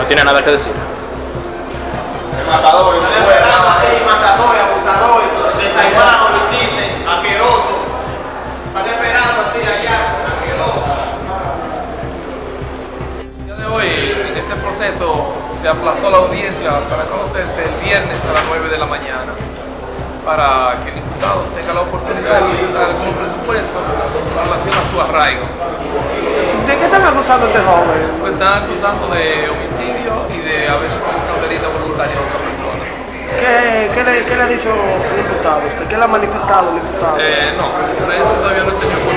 no tiene nada que decir. Matador, matador, abusador, desaimado, homicide, asqueroso. Están esperando a ti allá, asqueroso. El día de hoy, en este proceso, se aplazó la audiencia para conocerse el viernes a las 9 de la mañana para que el imputado tenga la oportunidad de presentar algunos presupuestos en relación a su arraigo. ¿De qué están acusando a este joven? Pues están acusando de homicidio ¿Qué, qué, le, ¿Qué le ha dicho el imputado? ¿Usted qué le ha manifestado el imputado? Eh, no, por eso todavía no he tenido